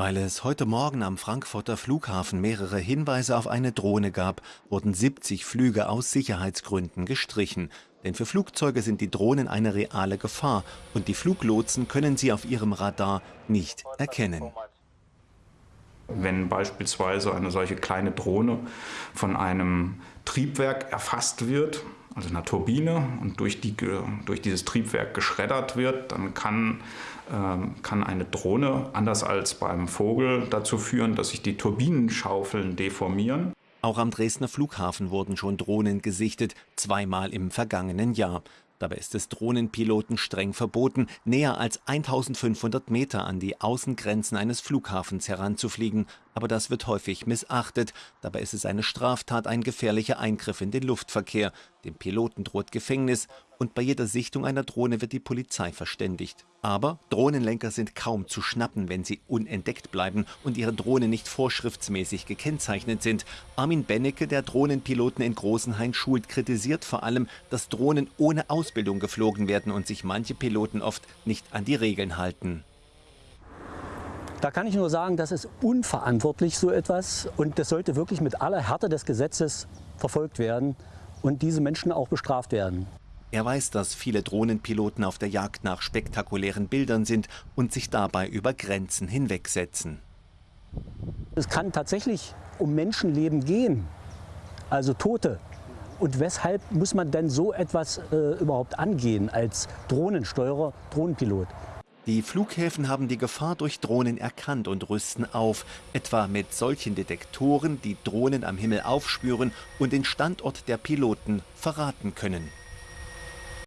Weil es heute Morgen am Frankfurter Flughafen mehrere Hinweise auf eine Drohne gab, wurden 70 Flüge aus Sicherheitsgründen gestrichen. Denn für Flugzeuge sind die Drohnen eine reale Gefahr und die Fluglotsen können sie auf ihrem Radar nicht erkennen. Wenn beispielsweise eine solche kleine Drohne von einem Triebwerk erfasst wird, also einer Turbine, und durch, die, durch dieses Triebwerk geschreddert wird, dann kann, ähm, kann eine Drohne, anders als beim Vogel, dazu führen, dass sich die Turbinenschaufeln deformieren. Auch am Dresdner Flughafen wurden schon Drohnen gesichtet, zweimal im vergangenen Jahr. Dabei ist es Drohnenpiloten streng verboten, näher als 1500 Meter an die Außengrenzen eines Flughafens heranzufliegen. Aber das wird häufig missachtet. Dabei ist es eine Straftat, ein gefährlicher Eingriff in den Luftverkehr. Dem Piloten droht Gefängnis und bei jeder Sichtung einer Drohne wird die Polizei verständigt. Aber Drohnenlenker sind kaum zu schnappen, wenn sie unentdeckt bleiben und ihre Drohnen nicht vorschriftsmäßig gekennzeichnet sind. Armin Bennecke, der Drohnenpiloten in Großenhain schult, kritisiert vor allem, dass Drohnen ohne Ausbildung geflogen werden und sich manche Piloten oft nicht an die Regeln halten. Da kann ich nur sagen, das ist unverantwortlich so etwas und das sollte wirklich mit aller Härte des Gesetzes verfolgt werden und diese Menschen auch bestraft werden. Er weiß, dass viele Drohnenpiloten auf der Jagd nach spektakulären Bildern sind und sich dabei über Grenzen hinwegsetzen. Es kann tatsächlich um Menschenleben gehen, also Tote. Und weshalb muss man denn so etwas äh, überhaupt angehen als Drohnensteuerer, Drohnenpilot? Die Flughäfen haben die Gefahr durch Drohnen erkannt und rüsten auf, etwa mit solchen Detektoren, die Drohnen am Himmel aufspüren und den Standort der Piloten verraten können.